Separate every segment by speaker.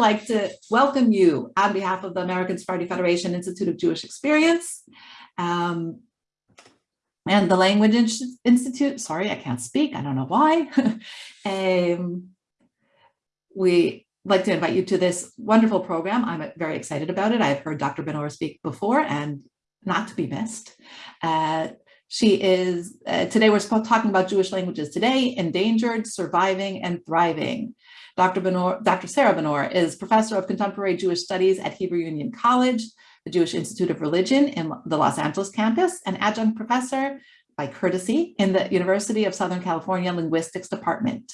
Speaker 1: like to welcome you on behalf of the American Sephardi Federation Institute of Jewish Experience um, and the Language Institute. Sorry, I can't speak. I don't know why. um, we like to invite you to this wonderful program. I'm very excited about it. I've heard Dr. Benor speak before and not to be missed. Uh, she is, uh, today we're talking about Jewish languages today, endangered, surviving, and thriving. Dr. Benor, Dr. Sarah Benor is professor of contemporary Jewish studies at Hebrew Union College, the Jewish Institute of Religion in the Los Angeles campus, and adjunct professor by courtesy in the University of Southern California Linguistics Department.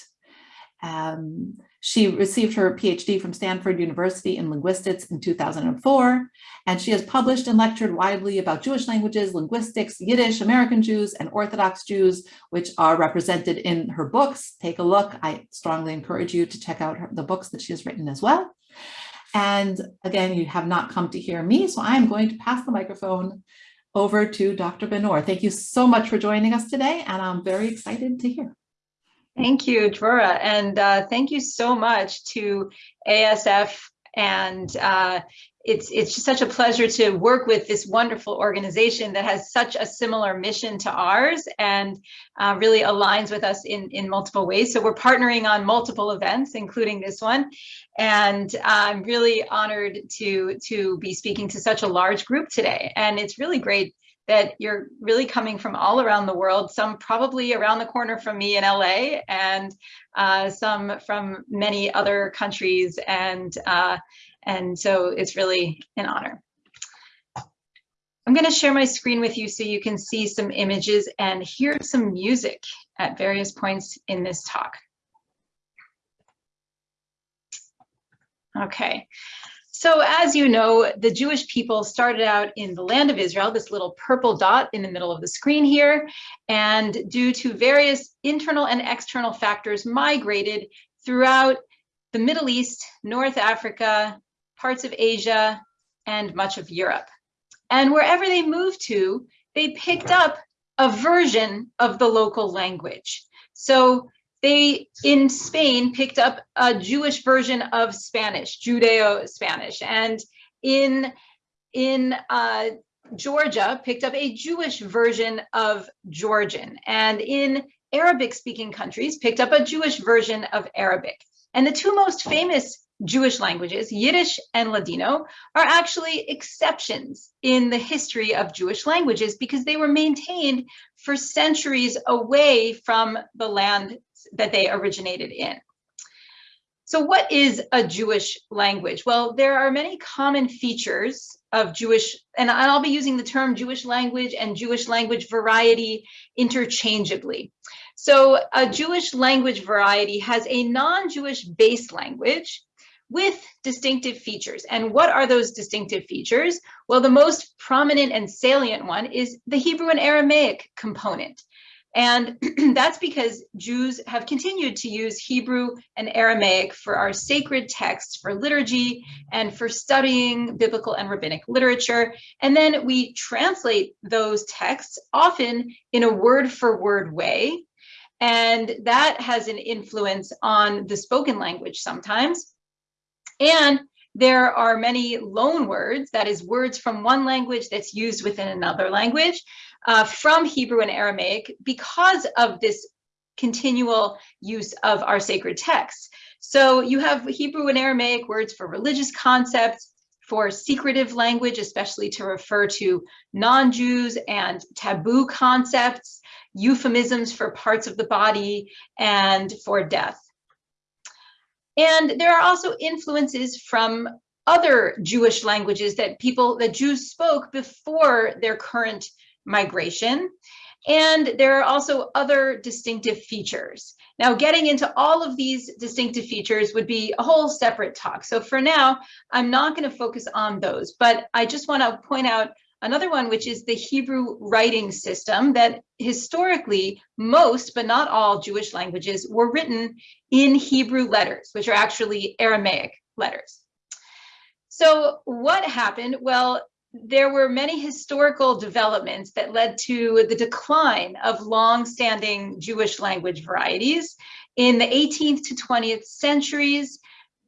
Speaker 1: Um, she received her PhD from Stanford University in linguistics in 2004, and she has published and lectured widely about Jewish languages, linguistics, Yiddish, American Jews, and Orthodox Jews, which are represented in her books. Take a look. I strongly encourage you to check out her, the books that she has written as well. And again, you have not come to hear me, so I'm going to pass the microphone over to Dr. Benor. Thank you so much for joining us today, and I'm very excited to hear.
Speaker 2: Thank you, Dvora, and uh, thank you so much to ASF and uh, it's it's just such a pleasure to work with this wonderful organization that has such a similar mission to ours and uh, really aligns with us in in multiple ways. So we're partnering on multiple events, including this one, and I'm really honored to to be speaking to such a large group today. And it's really great that you're really coming from all around the world, some probably around the corner from me in LA and uh, some from many other countries. And, uh, and so it's really an honor. I'm going to share my screen with you so you can see some images and hear some music at various points in this talk. Okay, so as you know, the Jewish people started out in the land of Israel, this little purple dot in the middle of the screen here, and due to various internal and external factors migrated throughout the Middle East, North Africa, parts of Asia, and much of Europe. And wherever they moved to, they picked up a version of the local language. So they in Spain picked up a Jewish version of Spanish, Judeo-Spanish, and in in uh, Georgia picked up a Jewish version of Georgian, and in Arabic-speaking countries picked up a Jewish version of Arabic. And the two most famous Jewish languages, Yiddish and Ladino, are actually exceptions in the history of Jewish languages because they were maintained for centuries away from the land that they originated in. So what is a Jewish language? Well, there are many common features of Jewish, and I'll be using the term Jewish language and Jewish language variety interchangeably. So a Jewish language variety has a non-Jewish base language with distinctive features. And what are those distinctive features? Well, the most prominent and salient one is the Hebrew and Aramaic component. And that's because Jews have continued to use Hebrew and Aramaic for our sacred texts, for liturgy, and for studying biblical and rabbinic literature. And then we translate those texts often in a word for word way. And that has an influence on the spoken language sometimes. And there are many loan words, that is words from one language that's used within another language uh, from Hebrew and Aramaic because of this continual use of our sacred texts. So you have Hebrew and Aramaic words for religious concepts, for secretive language, especially to refer to non-Jews and taboo concepts, euphemisms for parts of the body, and for death. And there are also influences from other Jewish languages that people, that Jews spoke before their current migration. And there are also other distinctive features. Now, getting into all of these distinctive features would be a whole separate talk. So for now, I'm not going to focus on those, but I just want to point out another one, which is the Hebrew writing system that historically most, but not all Jewish languages were written in Hebrew letters, which are actually Aramaic letters. So what happened? Well, there were many historical developments that led to the decline of long-standing Jewish language varieties. In the 18th to 20th centuries,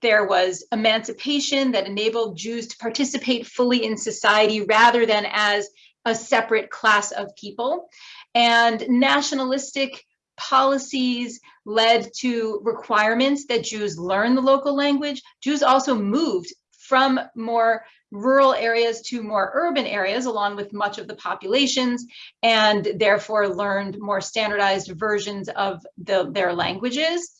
Speaker 2: there was emancipation that enabled Jews to participate fully in society rather than as a separate class of people. And nationalistic policies led to requirements that Jews learn the local language. Jews also moved from more rural areas to more urban areas, along with much of the populations, and therefore learned more standardized versions of the, their languages.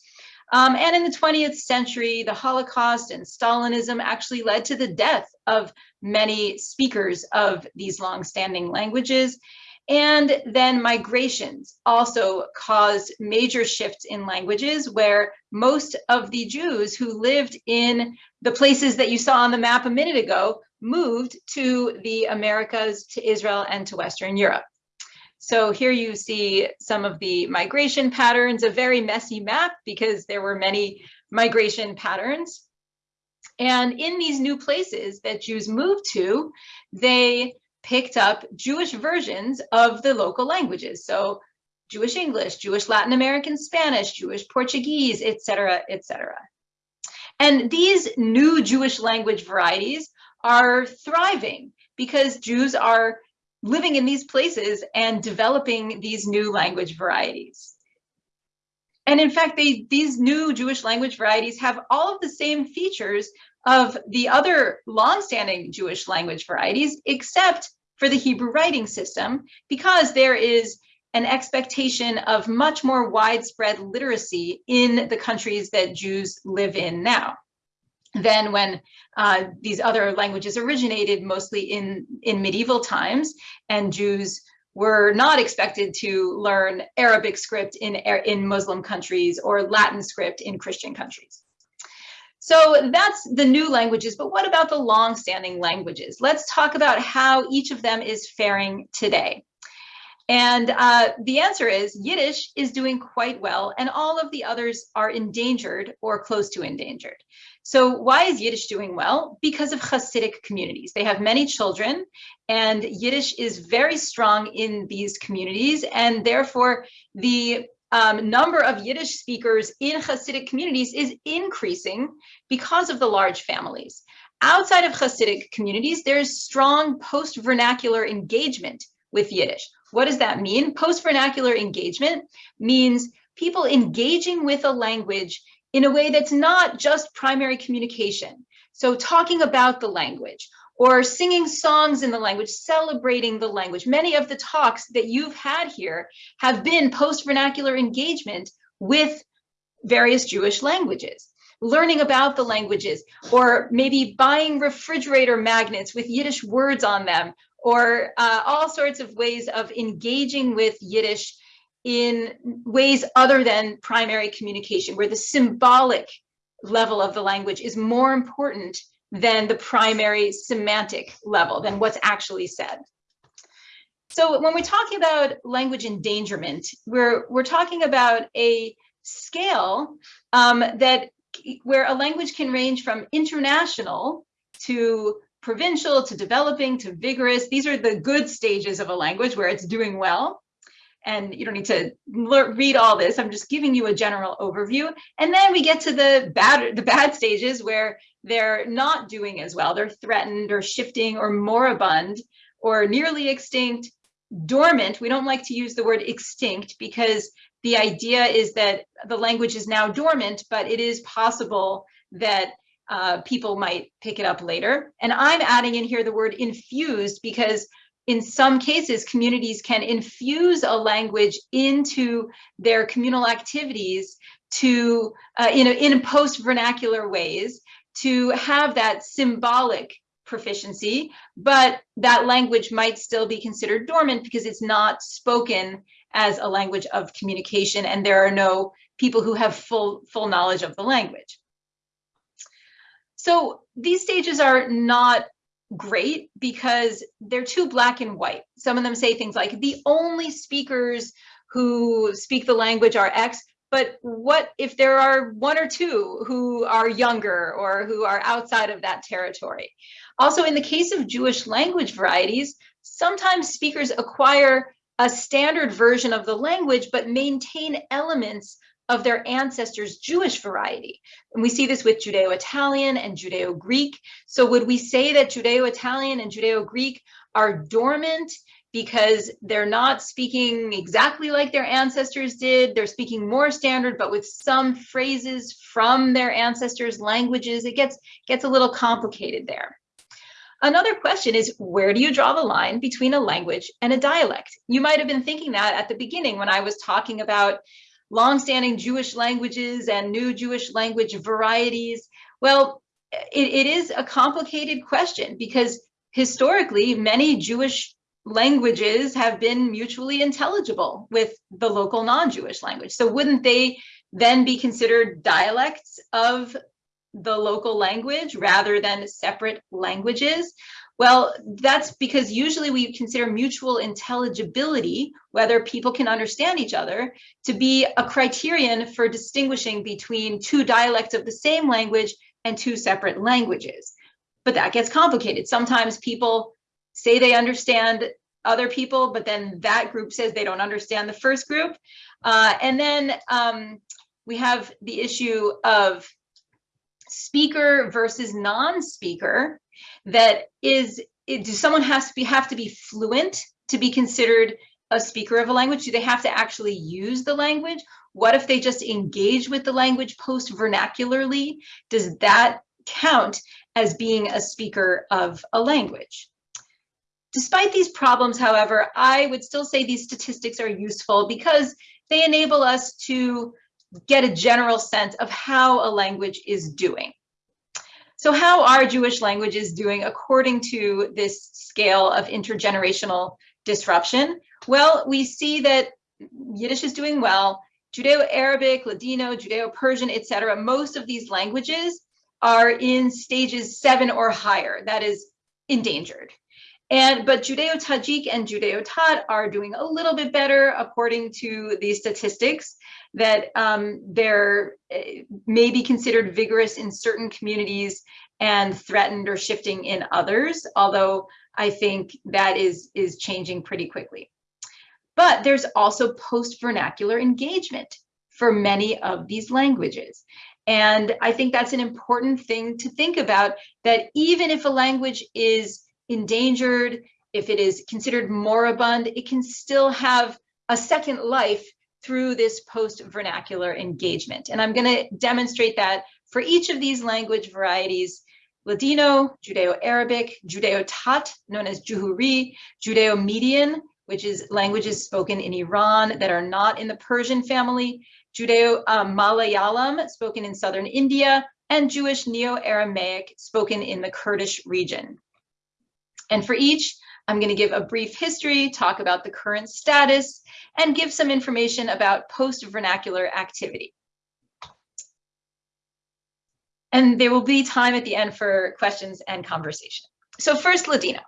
Speaker 2: Um, and in the 20th century, the Holocaust and Stalinism actually led to the death of many speakers of these long-standing languages. And then migrations also caused major shifts in languages where most of the Jews who lived in the places that you saw on the map a minute ago moved to the Americas, to Israel, and to Western Europe. So here you see some of the migration patterns, a very messy map because there were many migration patterns. And in these new places that Jews moved to, they picked up Jewish versions of the local languages. So Jewish English, Jewish Latin American Spanish, Jewish Portuguese, etc., etc. And these new Jewish language varieties are thriving because Jews are living in these places and developing these new language varieties. And in fact, they, these new Jewish language varieties have all of the same features of the other longstanding Jewish language varieties, except for the Hebrew writing system, because there is an expectation of much more widespread literacy in the countries that Jews live in now than when uh, these other languages originated mostly in, in medieval times and Jews were not expected to learn Arabic script in, in Muslim countries or Latin script in Christian countries. So that's the new languages, but what about the long-standing languages? Let's talk about how each of them is faring today. And uh, the answer is Yiddish is doing quite well and all of the others are endangered or close to endangered. So why is Yiddish doing well? Because of Hasidic communities. They have many children and Yiddish is very strong in these communities and therefore the um, number of Yiddish speakers in Hasidic communities is increasing because of the large families. Outside of Hasidic communities, there's strong post-vernacular engagement with Yiddish. What does that mean? Post-vernacular engagement means people engaging with a language in a way that's not just primary communication. So talking about the language or singing songs in the language, celebrating the language. Many of the talks that you've had here have been post-vernacular engagement with various Jewish languages, learning about the languages, or maybe buying refrigerator magnets with Yiddish words on them, or uh, all sorts of ways of engaging with Yiddish in ways other than primary communication, where the symbolic level of the language is more important than the primary semantic level, than what's actually said. So when we're talking about language endangerment, we're, we're talking about a scale um, that where a language can range from international to provincial to developing to vigorous. These are the good stages of a language where it's doing well. And you don't need to read all this. I'm just giving you a general overview. And then we get to the bad, the bad stages where they're not doing as well. They're threatened or shifting or moribund or nearly extinct, dormant. We don't like to use the word extinct because the idea is that the language is now dormant, but it is possible that uh, people might pick it up later. And I'm adding in here the word infused because in some cases, communities can infuse a language into their communal activities to uh, in, in post vernacular ways to have that symbolic proficiency, but that language might still be considered dormant because it's not spoken as a language of communication and there are no people who have full full knowledge of the language. So these stages are not great because they're too black and white. Some of them say things like the only speakers who speak the language are X, but what if there are one or two who are younger or who are outside of that territory? Also, in the case of Jewish language varieties, sometimes speakers acquire a standard version of the language, but maintain elements of their ancestors' Jewish variety. And we see this with Judeo-Italian and Judeo-Greek. So would we say that Judeo-Italian and Judeo-Greek are dormant because they're not speaking exactly like their ancestors did. They're speaking more standard, but with some phrases from their ancestors' languages. It gets, gets a little complicated there. Another question is, where do you draw the line between a language and a dialect? You might have been thinking that at the beginning when I was talking about longstanding Jewish languages and new Jewish language varieties. Well, it, it is a complicated question because historically many Jewish languages have been mutually intelligible with the local non-Jewish language. So wouldn't they then be considered dialects of the local language rather than separate languages? Well, that's because usually we consider mutual intelligibility, whether people can understand each other, to be a criterion for distinguishing between two dialects of the same language and two separate languages. But that gets complicated. Sometimes people say they understand other people, but then that group says they don't understand the first group. Uh, and then um, we have the issue of speaker versus non-speaker that is it, do someone has to be have to be fluent to be considered a speaker of a language? Do they have to actually use the language? What if they just engage with the language post vernacularly does that count as being a speaker of a language? Despite these problems however i would still say these statistics are useful because they enable us to get a general sense of how a language is doing. So how are Jewish languages doing according to this scale of intergenerational disruption? Well, we see that Yiddish is doing well, Judeo-Arabic, Ladino, Judeo-Persian, etc. Most of these languages are in stages seven or higher, that is endangered. And but Judeo-Tajik and Judeo-Tat are doing a little bit better according to these statistics that um, they're uh, may be considered vigorous in certain communities and threatened or shifting in others, although I think that is, is changing pretty quickly. But there's also post-vernacular engagement for many of these languages. And I think that's an important thing to think about, that even if a language is endangered, if it is considered moribund, it can still have a second life through this post-vernacular engagement. And I'm going to demonstrate that for each of these language varieties, Ladino, Judeo-Arabic, Judeo-Tat, known as Juhuri, Judeo-Median, which is languages spoken in Iran that are not in the Persian family, Judeo-Malayalam, spoken in southern India, and Jewish Neo-Aramaic, spoken in the Kurdish region. And for each, I'm going to give a brief history, talk about the current status, and give some information about post-vernacular activity. And there will be time at the end for questions and conversation. So first, Ladino.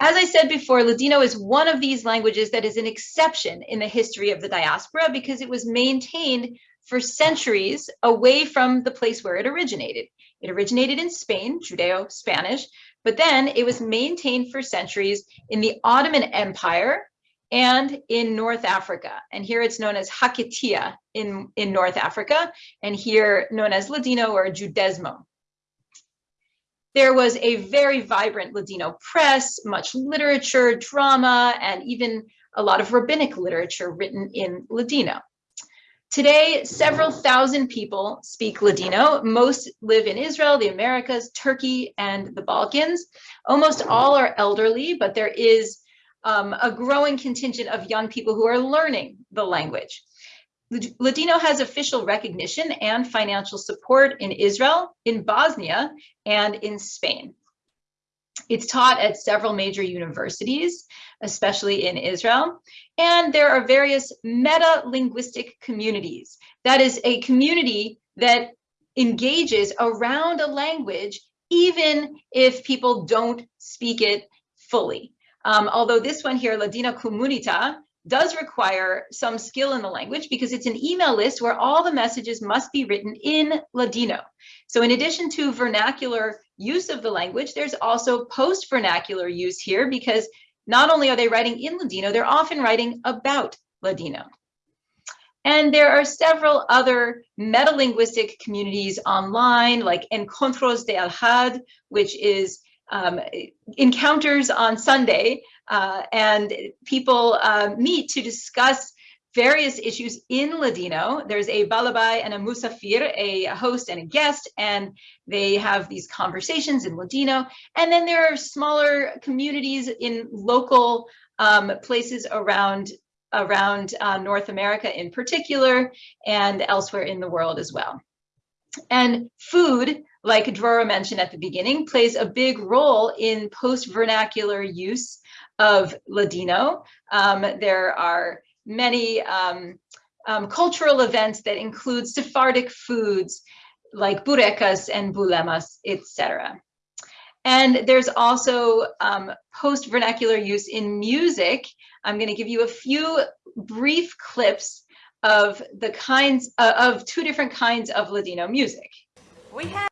Speaker 2: As I said before, Ladino is one of these languages that is an exception in the history of the diaspora because it was maintained for centuries away from the place where it originated. It originated in Spain, Judeo-Spanish, but then it was maintained for centuries in the Ottoman Empire and in North Africa. And here it's known as Hakitia in, in North Africa, and here known as Ladino or Judesmo. There was a very vibrant Ladino press, much literature, drama, and even a lot of rabbinic literature written in Ladino. Today, several thousand people speak Ladino. Most live in Israel, the Americas, Turkey, and the Balkans. Almost all are elderly, but there is um, a growing contingent of young people who are learning the language. Ladino has official recognition and financial support in Israel, in Bosnia, and in Spain. It's taught at several major universities, especially in Israel. And there are various meta-linguistic communities. That is a community that engages around a language, even if people don't speak it fully. Um, although this one here, Ladinokomunita, does require some skill in the language because it's an email list where all the messages must be written in Ladino. So in addition to vernacular use of the language, there's also post-vernacular use here because not only are they writing in Ladino, they're often writing about Ladino. And there are several other metalinguistic communities online, like Encontros de Al-Had, which is um, encounters on Sunday, uh, and people uh, meet to discuss various issues in Ladino. There's a balabai and a musafir, a host and a guest, and they have these conversations in Ladino. And then there are smaller communities in local um, places around around uh, North America in particular, and elsewhere in the world as well. And food, like Drora mentioned at the beginning, plays a big role in post-vernacular use of Ladino. Um, there are many um, um, cultural events that include Sephardic foods like burekas and bulemas, etc. And there's also um, post-vernacular use in music. I'm going to give you a few brief clips of the kinds uh, of two different kinds of Ladino music. We have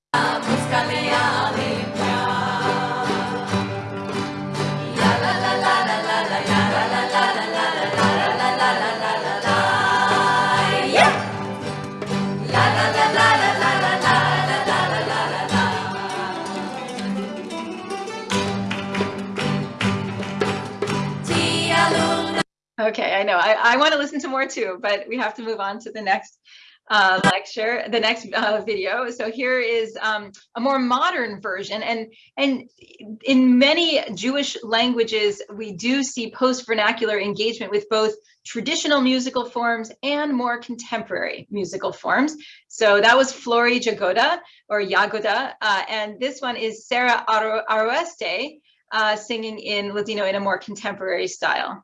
Speaker 2: Okay, I know. I, I want to listen to more too, but we have to move on to the next uh, lecture, the next uh, video. So here is um, a more modern version. And, and in many Jewish languages, we do see post-vernacular engagement with both traditional musical forms and more contemporary musical forms. So that was Flory Jagoda or Yagoda. Uh, and this one is Sarah Aroeste uh, singing in Ladino in a more contemporary style.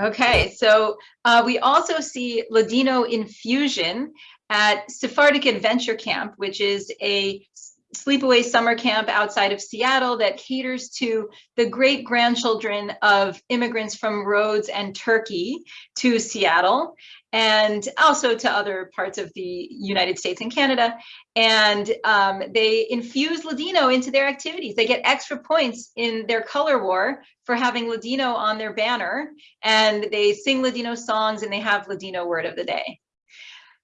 Speaker 2: Okay, so uh, we also see Ladino infusion at Sephardic Adventure Camp, which is a sleepaway summer camp outside of Seattle that caters to the great grandchildren of immigrants from Rhodes and Turkey to Seattle and also to other parts of the United States and Canada. And um, they infuse Ladino into their activities. They get extra points in their color war for having Ladino on their banner. And they sing Ladino songs and they have Ladino word of the day.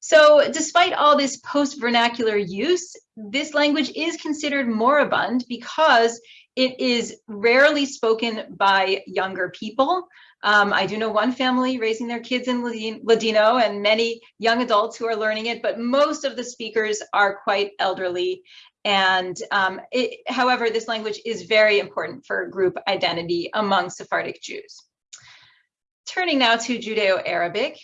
Speaker 2: So despite all this post-vernacular use, this language is considered moribund because it is rarely spoken by younger people. Um, I do know one family raising their kids in Ladino and many young adults who are learning it, but most of the speakers are quite elderly. And um, it, however, this language is very important for group identity among Sephardic Jews. Turning now to Judeo-Arabic,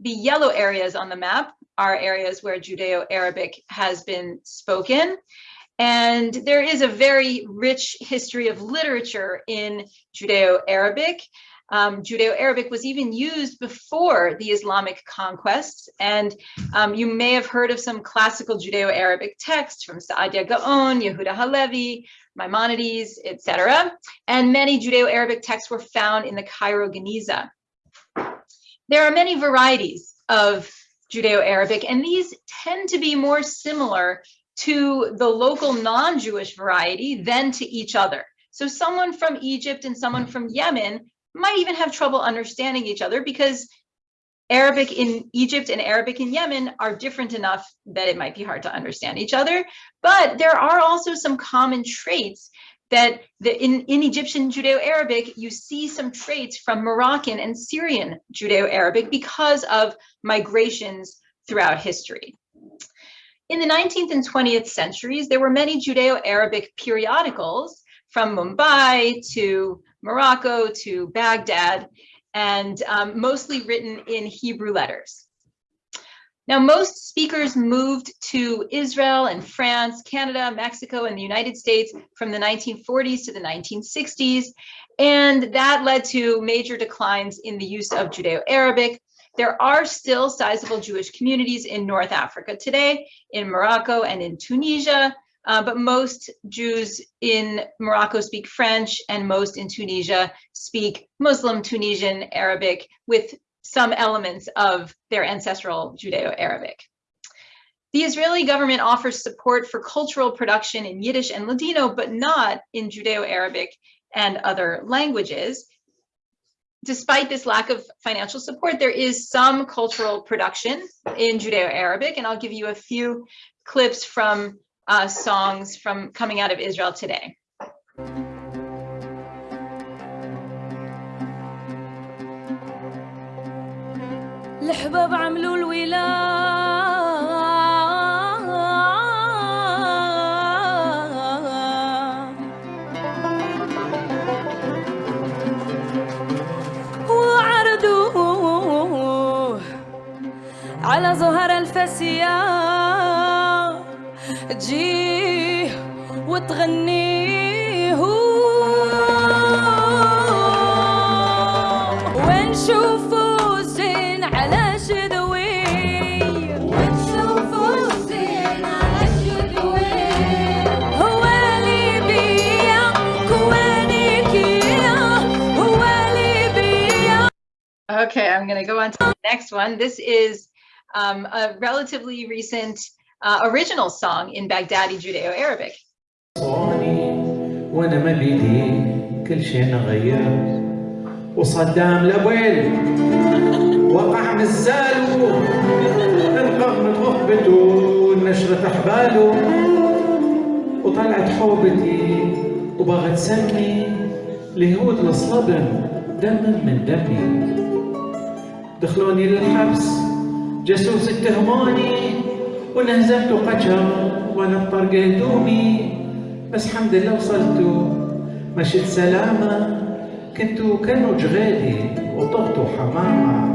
Speaker 2: the yellow areas on the map are areas where Judeo-Arabic has been spoken. And there is a very rich history of literature in Judeo-Arabic. Um, Judeo-Arabic was even used before the Islamic conquests. And um, you may have heard of some classical Judeo-Arabic texts from Saadia Gaon, Yehuda Halevi, Maimonides, etc. And many Judeo-Arabic texts were found in the Cairo Geniza. There are many varieties of Judeo-Arabic, and these tend to be more similar to the local non-Jewish variety than to each other. So someone from Egypt and someone from Yemen might even have trouble understanding each other because Arabic in Egypt and Arabic in Yemen are different enough that it might be hard to understand each other. But there are also some common traits that the, in, in Egyptian Judeo-Arabic, you see some traits from Moroccan and Syrian Judeo-Arabic because of migrations throughout history. In the 19th and 20th centuries, there were many Judeo-Arabic periodicals from Mumbai to Morocco to Baghdad, and um, mostly written in Hebrew letters. Now, most speakers moved to Israel and France, Canada, Mexico, and the United States from the 1940s to the 1960s, and that led to major declines in the use of Judeo-Arabic. There are still sizable Jewish communities in North Africa today, in Morocco and in Tunisia, uh, but most Jews in Morocco speak French and most in Tunisia speak Muslim Tunisian Arabic with some elements of their ancestral Judeo-Arabic. The Israeli government offers support for cultural production in Yiddish and Ladino, but not in Judeo-Arabic and other languages. Despite this lack of financial support, there is some cultural production in Judeo-Arabic, and I'll give you a few clips from uh, songs from coming out of Israel today.
Speaker 3: الحباب عملوا الولاء. وعرضوه على زهر الفاسية. تجيه وتغنيه
Speaker 2: Okay, I'm going to go on to the next one. This is um, a relatively recent uh, original song in Baghdadi Judeo-Arabic.
Speaker 4: وأنا ما بيدي كل شيء غير وصدام لابويل وقع مزاله انقض من غربته ونشرت أحباله وطلعت حوبتي وبغت سمي لهود الصلبن دم من دمي دخلوني للحبس جاسوس اتهموني وانهزمت وقجر وأنا بطرق هدومي بس حمد لله وصلتوا مشيت سلامة كنتوا كانوا جغالي وطغتوا حمامة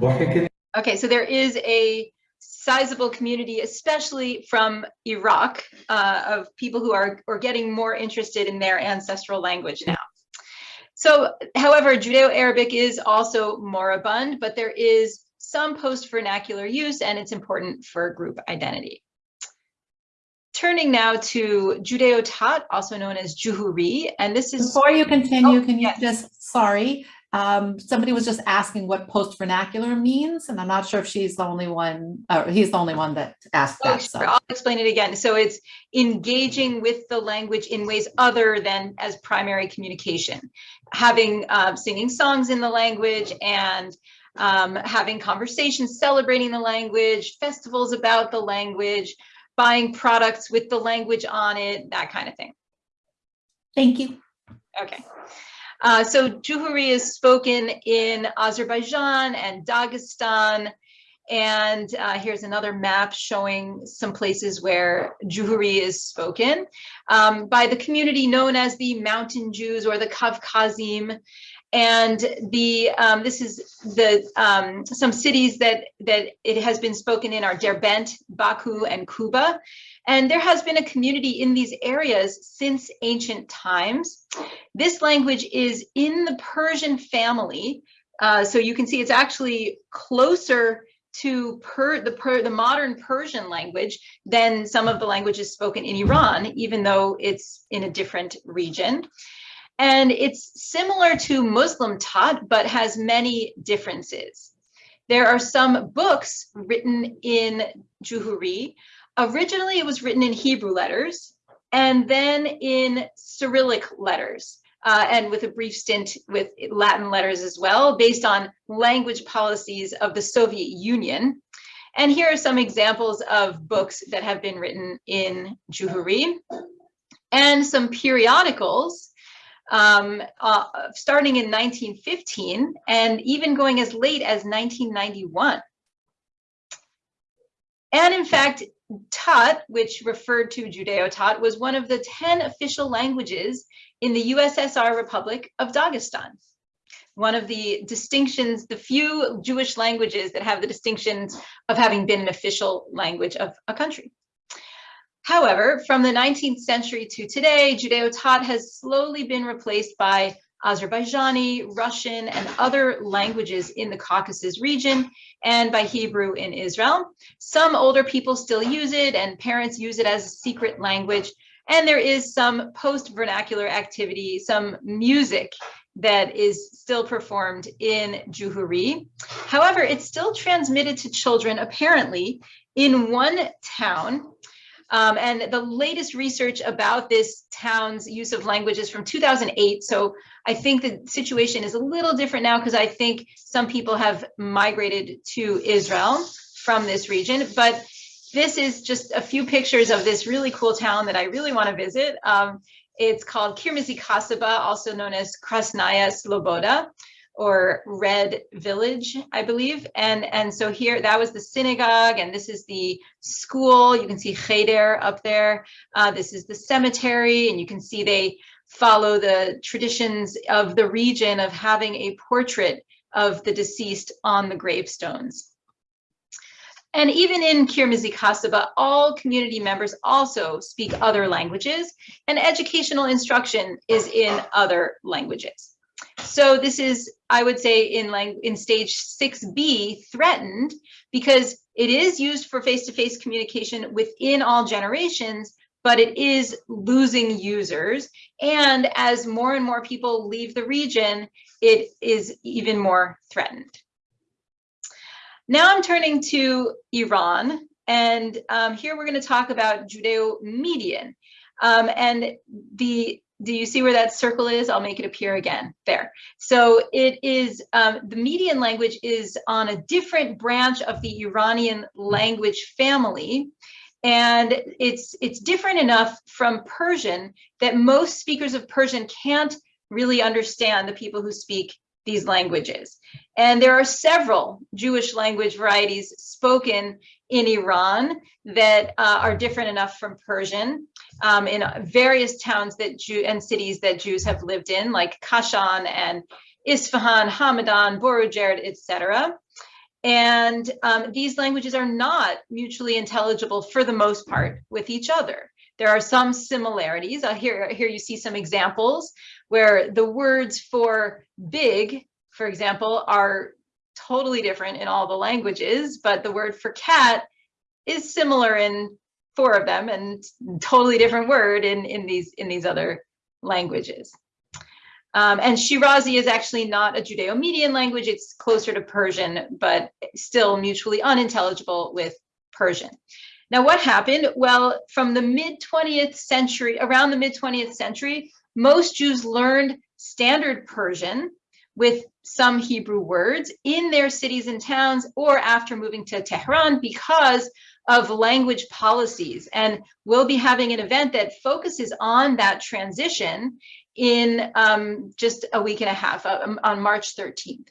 Speaker 4: ضحكت
Speaker 2: Okay, so there is a sizable community, especially from Iraq, uh, of people who are, are getting more interested in their ancestral language now. So, however, Judeo-Arabic is also moribund, but there is some post-vernacular use and it's important for group identity. Turning now to Judeo-Tat, also known as Juhuri, and this is
Speaker 1: Before you continue,
Speaker 2: Oh,
Speaker 1: can you
Speaker 2: yes.
Speaker 1: just, sorry, um, somebody was just asking what post vernacular means, and I'm not sure if she's the only one, or he's the only one that asked
Speaker 2: Oh,
Speaker 1: that,
Speaker 2: sure.
Speaker 1: so.
Speaker 2: I'll explain it again. So it's engaging with the language in ways other than as primary communication, having uh, singing songs in the language and um, having conversations, celebrating the language, festivals about the language, buying products with the language on it, that kind of thing.
Speaker 1: Thank you.
Speaker 2: Okay. Uh, so Juhuri is spoken in Azerbaijan and Dagestan. And uh, here's another map showing some places where Juhuri is spoken um, by the community known as the Mountain Jews or the Kavkazim. And the um, this is the um, some cities that that it has been spoken in are Derbent, Baku, and Kuba. And there has been a community in these areas since ancient times. This language is in the Persian family. Uh, so you can see it's actually closer to per, the, per, the modern Persian language than some of the languages spoken in Iran, even though it's in a different region. And it's similar to Muslim Tat, but has many differences. There are some books written in Juhuri. Originally, it was written in Hebrew letters and then in Cyrillic letters. Uh, and with a brief stint with Latin letters as well, based on language policies of the Soviet Union. And here are some examples of books that have been written in Juhuri and some periodicals um, uh, starting in 1915 and even going as late as 1991. And in fact, Tat, which referred to Judeo-Tat, was one of the 10 official languages in the USSR Republic of Dagestan. One of the distinctions, the few Jewish languages that have the distinctions of having been an official language of a country. However, from the 19th century to today, Judeo-Tat has slowly been replaced by Azerbaijani, Russian, and other languages in the Caucasus region, and by Hebrew in Israel. Some older people still use it, and parents use it as a secret language. And there is some post-vernacular activity, some music that is still performed in Juhuri. However, it's still transmitted to children, apparently, in one town um, and the latest research about this town's use of language is from 2008. So I think the situation is a little different now because I think some people have migrated to Israel from this region. But this is just a few pictures of this really cool town that I really want to visit. Um, it's called Kirmizi Kasaba, also known as Krasnaya Sloboda or Red Village, I believe. And, and so here, that was the synagogue, and this is the school. You can see Cheder up there. Uh, this is the cemetery, and you can see they follow the traditions of the region of having a portrait of the deceased on the gravestones. And even in Kirmizi Kasaba, all community members also speak other languages, and educational instruction is in other languages. So this is, I would say, in lang in stage 6B, threatened because it is used for face-to-face communication within all generations, but it is losing users. And as more and more people leave the region, it is even more threatened. Now I'm turning to Iran, and um, here we're going to talk about Judeo-Median. Um, and the do you see where that circle is? I'll make it appear again there. So it is, um, the Median language is on a different branch of the Iranian language family. And it's, it's different enough from Persian that most speakers of Persian can't really understand the people who speak these languages. And there are several Jewish language varieties spoken in Iran that uh, are different enough from Persian um, in various towns that Jew and cities that Jews have lived in, like Kashan and Isfahan, Hamadan, Borujerd, etc. And um, these languages are not mutually intelligible for the most part with each other. There are some similarities. Uh, here, here you see some examples where the words for big, for example, are totally different in all the languages, but the word for cat is similar in four of them and totally different word in, in, these, in these other languages. Um, and Shirazi is actually not a Judeo-Median language, it's closer to Persian, but still mutually unintelligible with Persian. Now what happened? Well, from the mid 20th century, around the mid 20th century, most Jews learned standard Persian with some Hebrew words in their cities and towns or after moving to Tehran because of language policies. And we'll be having an event that focuses on that transition in um, just a week and a half uh, um, on March 13th.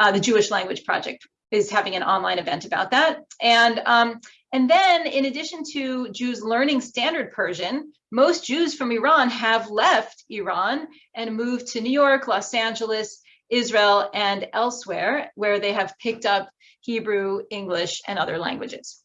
Speaker 2: Uh, the Jewish Language Project is having an online event about that. And, um, and then in addition to Jews learning standard Persian, most Jews from Iran have left Iran and moved to New York, Los Angeles, Israel, and elsewhere, where they have picked up Hebrew, English, and other languages.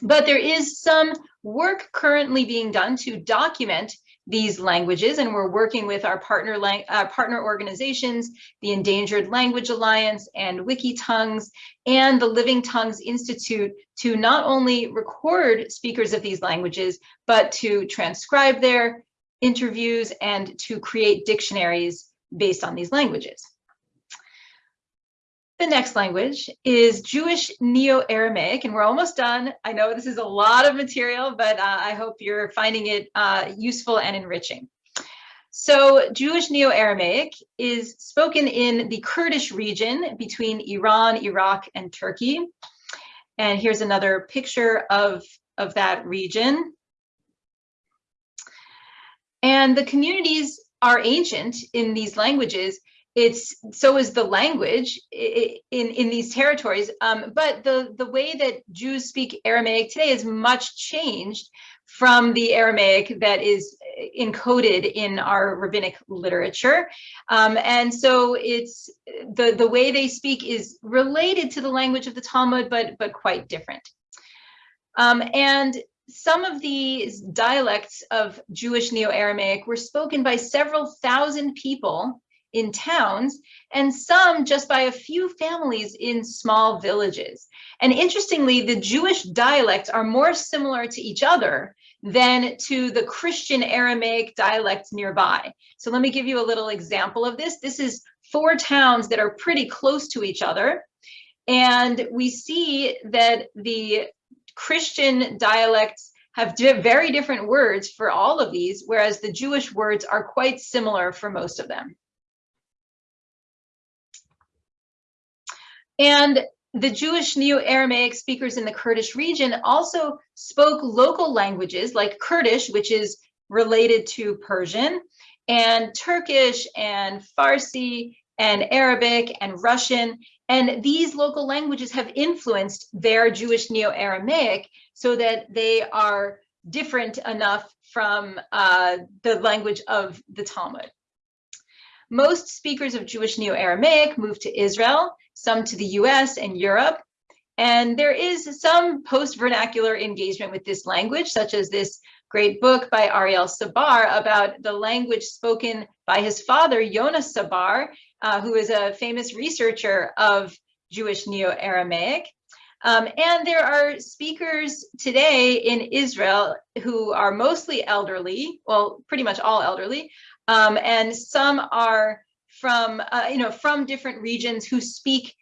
Speaker 2: But there is some work currently being done to document these languages, and we're working with our partner, uh, partner organizations, the Endangered Language Alliance and Wikitongues, and the Living Tongues Institute to not only record speakers of these languages, but to transcribe their interviews and to create dictionaries based on these languages. The next language is Jewish Neo-Aramaic, and we're almost done. I know this is a lot of material, but uh, I hope you're finding it uh, useful and enriching. So Jewish Neo-Aramaic is spoken in the Kurdish region between Iran, Iraq, and Turkey. And here's another picture of, of that region. And the communities are ancient in these languages it's so is the language in in these territories. Um, but the the way that jews speak aramaic today is much changed from the aramaic that is encoded in our rabbinic literature. Um, and so it's the the way they speak is related to the language of the talmud but but quite different. Um, and some of these dialects of Jewish Neo-Aramaic were spoken by several thousand people in towns and some just by a few families in small villages. And interestingly, the Jewish dialects are more similar to each other than to the Christian Aramaic dialects nearby. So let me give you a little example of this. This is four towns that are pretty close to each other. And we see that the Christian dialects have very different words for all of these, whereas the Jewish words are quite similar for most of them. And the Jewish Neo-Aramaic speakers in the Kurdish region also spoke local languages like Kurdish, which is related to Persian, and Turkish and Farsi and Arabic and Russian. And these local languages have influenced their Jewish Neo-Aramaic so that they are different enough from uh, the language of the Talmud. Most speakers of Jewish Neo-Aramaic moved to Israel, some to the US and Europe. And there is some post-vernacular engagement with this language, such as this great book by Ariel Sabar about the language spoken by his father, Yona Sabar, uh, who is a famous researcher of Jewish Neo-Aramaic. Um, and there are speakers today in Israel who are mostly elderly, well, pretty much all elderly, um, and some are from, uh, you know, from different regions who speak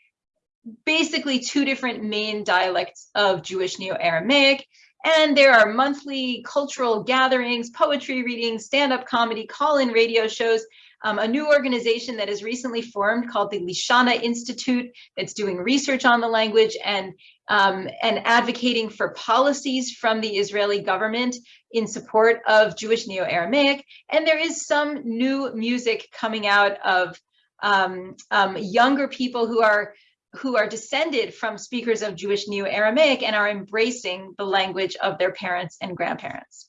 Speaker 2: basically two different main dialects of Jewish Neo-Aramaic. And there are monthly cultural gatherings, poetry readings, stand-up comedy, call-in radio shows, um, a new organization that is recently formed called the Lishana Institute that's doing research on the language and, um, and advocating for policies from the Israeli government in support of Jewish Neo-Aramaic. And there is some new music coming out of um, um, younger people who are who are descended from speakers of Jewish Neo-Aramaic and are embracing the language of their parents and grandparents.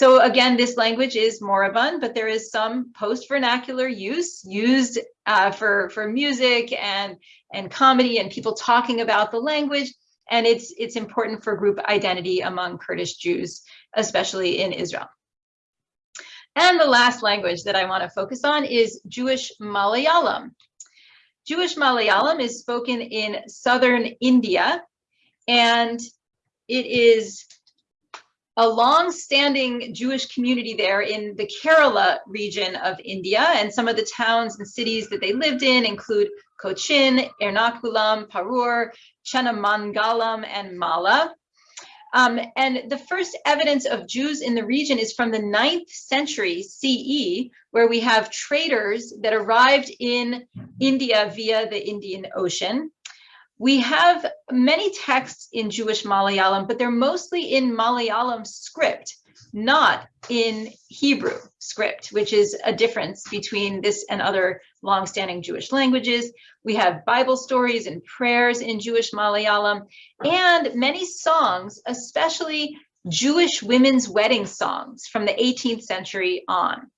Speaker 2: So again, this language is moribund, but there is some post-vernacular use used uh, for, for music and, and comedy and people talking about the language. And it's, it's important for group identity among Kurdish Jews, especially in Israel. And the last language that I want to focus on is Jewish Malayalam. Jewish Malayalam is spoken in southern India, and it is a long-standing Jewish community there in the Kerala region of India, and some of the towns and cities that they lived in include Cochin, Ernakulam, Parur, Chenamangalam, and Mala. Um, and the first evidence of Jews in the region is from the 9th century CE, where we have traders that arrived in India via the Indian Ocean. We have many texts in Jewish Malayalam, but they're mostly in Malayalam script, not in Hebrew script, which is a difference between this and other longstanding Jewish languages. We have Bible stories and prayers in Jewish Malayalam and many songs, especially Jewish women's wedding songs from the 18th century on.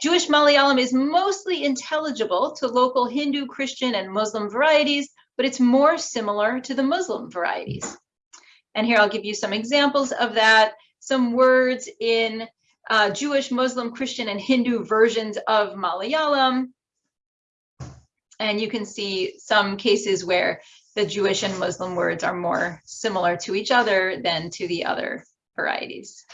Speaker 2: Jewish Malayalam is mostly intelligible to local Hindu, Christian, and Muslim varieties, but it's more similar to the Muslim varieties. And here I'll give you some examples of that. Some words in uh, Jewish, Muslim, Christian, and Hindu versions of Malayalam. And you can see some cases where the Jewish and Muslim words are more similar to each other than to the other varieties.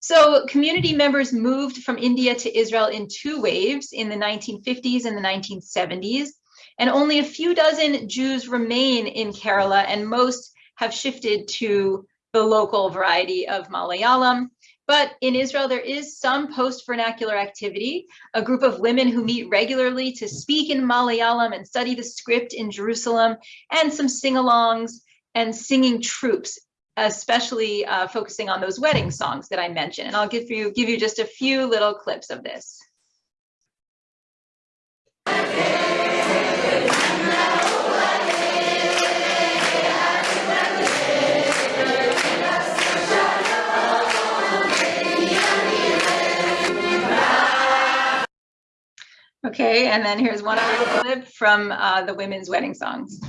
Speaker 2: So community members moved from India to Israel in two waves in the 1950s and the 1970s. And only a few dozen Jews remain in Kerala and most have shifted to the local variety of Malayalam. But in Israel, there is some post-vernacular activity, a group of women who meet regularly to speak in Malayalam and study the script in Jerusalem, and some sing-alongs and singing troops, especially uh, focusing on those wedding songs that I mentioned. And I'll give you, give you just a few little clips of this. Okay, and then here's one other clip from uh, the women's wedding songs.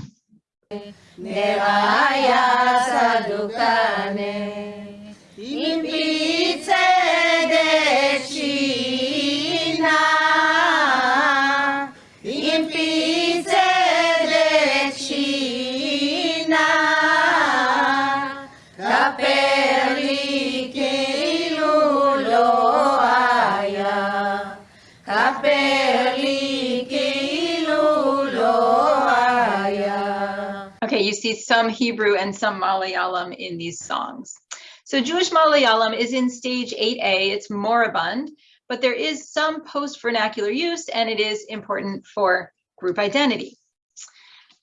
Speaker 2: See some Hebrew and some Malayalam in these songs. So Jewish Malayalam is in stage 8A, it's moribund, but there is some post-vernacular use and it is important for group identity.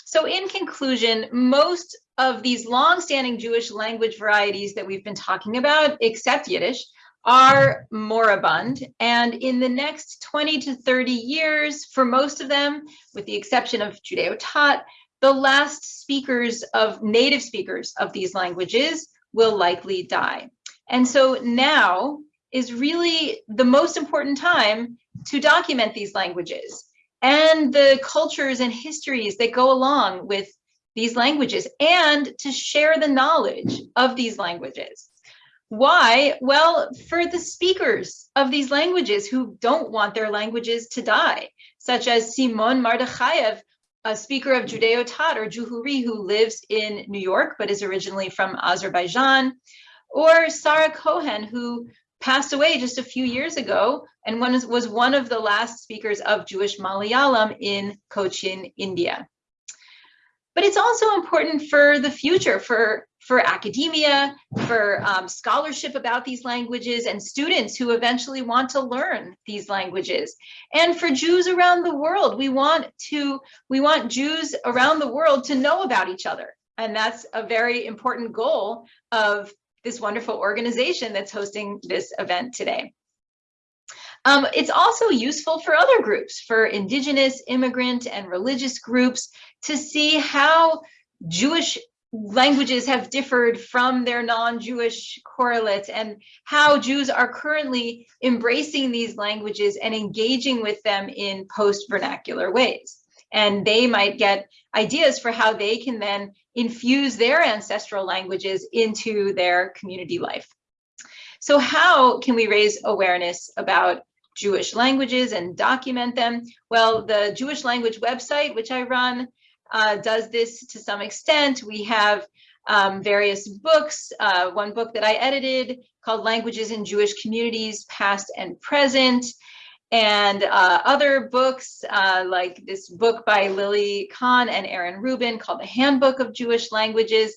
Speaker 2: So in conclusion, most of these long-standing Jewish language varieties that we've been talking about, except Yiddish, are moribund. And in the next 20 to 30 years, for most of them, with the exception of Judeo-Tat, the last speakers of native speakers of these languages will likely die. And so now is really the most important time to document these languages and the cultures and histories that go along with these languages and to share the knowledge of these languages. Why? Well, for the speakers of these languages who don't want their languages to die, such as Simon Mardachayev, a speaker of Judeo-Tat or Juhuri who lives in New York but is originally from Azerbaijan, or Sarah Cohen who passed away just a few years ago and was one of the last speakers of Jewish Malayalam in Cochin, India. But it's also important for the future, for, for academia, for um, scholarship about these languages and students who eventually want to learn these languages. And for Jews around the world, we want to, we want Jews around the world to know about each other. And that's a very important goal of this wonderful organization that's hosting this event today. Um, it's also useful for other groups, for indigenous, immigrant, and religious groups to see how Jewish languages have differed from their non-Jewish correlates and how Jews are currently embracing these languages and engaging with them in post-vernacular ways. And they might get ideas for how they can then infuse their ancestral languages into their community life. So how can we raise awareness about Jewish languages and document them? Well, the Jewish language website, which I run, uh, does this to some extent. We have um, various books, uh, one book that I edited called Languages in Jewish Communities, Past and Present, and uh, other books uh, like this book by Lily Kahn and Aaron Rubin called The Handbook of Jewish Languages.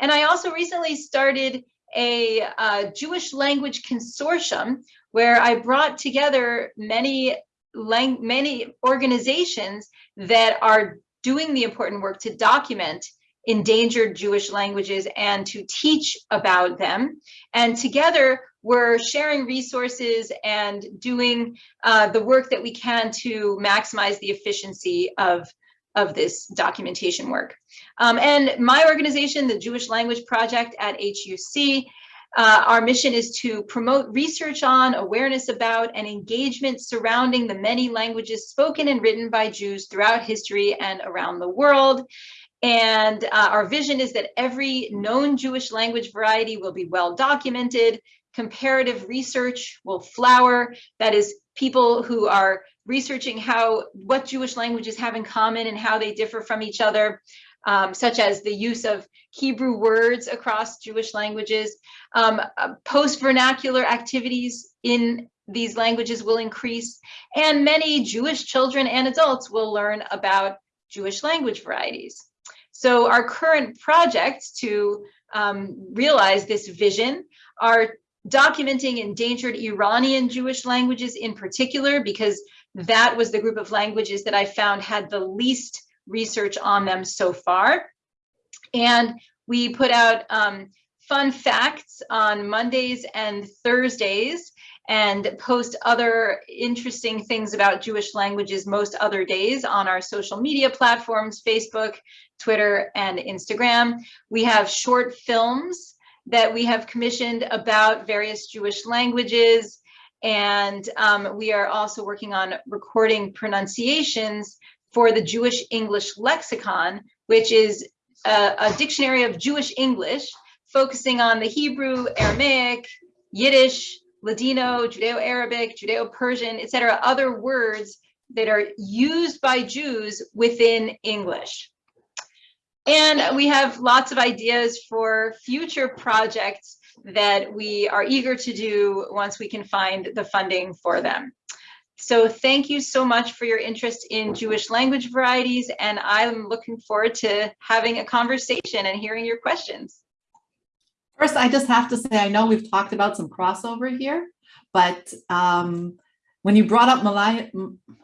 Speaker 2: And I also recently started a uh, Jewish language consortium where I brought together many, many organizations that are doing the important work to document endangered Jewish languages and to teach about them. And together we're sharing resources and doing uh, the work that we can to maximize the efficiency of, of this documentation work. Um, and my organization, the Jewish Language Project at HUC, uh, our mission is to promote research on, awareness about, and engagement surrounding the many languages spoken and written by Jews throughout history and around the world. And uh, our vision is that every known Jewish language variety will be well documented, comparative research will flower, that is people who are researching how what Jewish languages have in common and how they differ from each other, um, such as the use of Hebrew words across Jewish languages. Um, uh, Post-vernacular activities in these languages will increase, and many Jewish children and adults will learn about Jewish language varieties. So our current projects to um, realize this vision are documenting endangered Iranian Jewish languages in particular, because that was the group of languages that I found had the least research on them so far. And we put out um, fun facts on Mondays and Thursdays and post other interesting things about Jewish languages most other days on our social media platforms, Facebook, Twitter, and Instagram. We have short films that we have commissioned about various Jewish languages. And um, we are also working on recording pronunciations for the Jewish English lexicon, which is a, a dictionary of Jewish English, focusing on the Hebrew, Aramaic, Yiddish, Ladino, Judeo-Arabic, Judeo-Persian, etc., other words that are used by Jews within English. And we have lots of ideas for future projects that we are eager to do once we can find the funding for them. So thank you so much for your interest in Jewish language varieties, and I'm looking forward to having a conversation and hearing your questions.
Speaker 1: First, I just have to say, I know we've talked about some crossover here, but um, when you brought up Malay,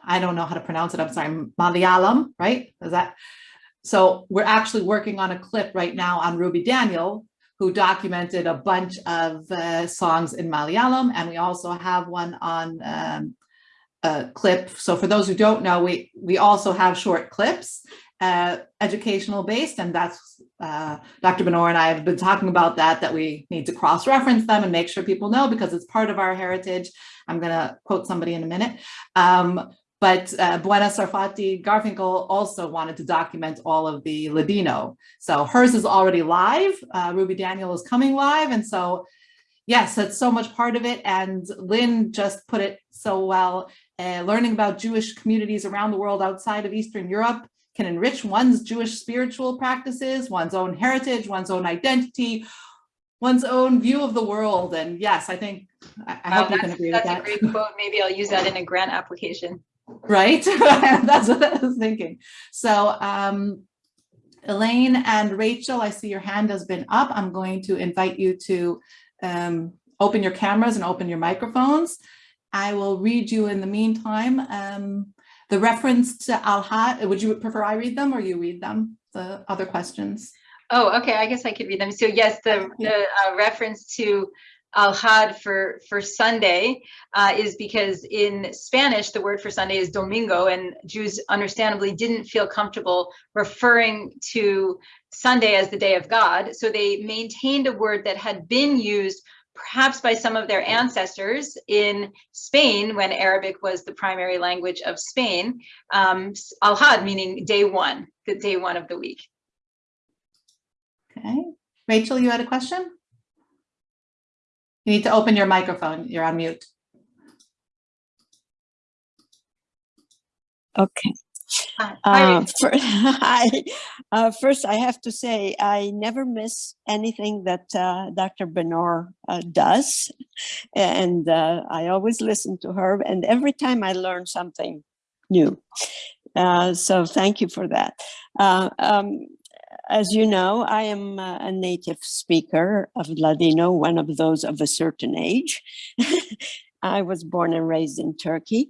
Speaker 1: I don't know how to pronounce it, I'm sorry, Malayalam, right? Is that? So we're actually working on a clip right now on Ruby Daniel, who documented a bunch of uh, songs in Malayalam, and we also have one on um, clip. So for those who don't know, we we also have short clips, uh, educational based, and that's uh, Dr. Benor and I have been talking about that, that we need to cross-reference them and make sure people know because it's part of our heritage. I'm gonna quote somebody in a minute. Um, but uh, Bouena Sarfatty Garfinkle also wanted to document all of the Ladino. So hers is already live. Uh, Ruby Daniel is coming live. And so, yes, that's so much part of it. And Lynn just put it so well. Uh, learning about Jewish communities around the world outside of Eastern Europe can enrich one's Jewish spiritual practices, one's own heritage, one's own identity, one's own view of the world. And yes, I think, I, I hope you can agree with that.
Speaker 2: That's a great quote. Maybe I'll use that in a grant application.
Speaker 1: right? That's what I was thinking. So um, Elaine and Rachel, I see your hand has been up. I'm going to invite you to um, open your cameras and open your microphones. I will read you in the meantime. Um, the reference to Al-Had, would you prefer I read them or you read them? The other questions?
Speaker 2: Oh, okay, I guess I could read them. So yes, the, the uh, reference to Al-Had for, for Sunday uh, is because in Spanish, the word for Sunday is domingo, and Jews understandably didn't feel comfortable referring to Sunday as the day of God. So they maintained a word that had been used perhaps by some of their ancestors in Spain when Arabic was the primary language of Spain, um, Al-Had meaning day one, the day one of the week.
Speaker 1: Okay. Rachel, you had a question? You need to open your microphone. You're on mute.
Speaker 5: Okay. Uh, Hi. Uh, First, I have to say, I never miss anything that uh, Dr. Benor uh, does. And uh, I always listen to her, and every time I learn something new. Uh, So thank you for that. Uh, um, As you know, I am a native speaker of Ladino, one of those of a certain age. I was born and raised in Turkey.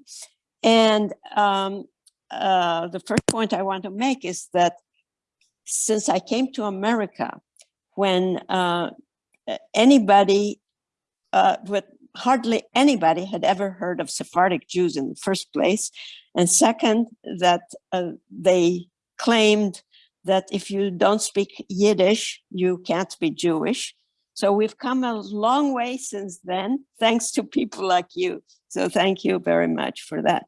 Speaker 5: And um, uh, the first point I want to make is that since I came to America, when uh, anybody, uh, with hardly anybody had ever heard of Sephardic Jews in the first place, and second, that uh, they claimed that if you don't speak Yiddish, you can't be Jewish. So we've come a long way since then, thanks to people like you. So thank you very much for that.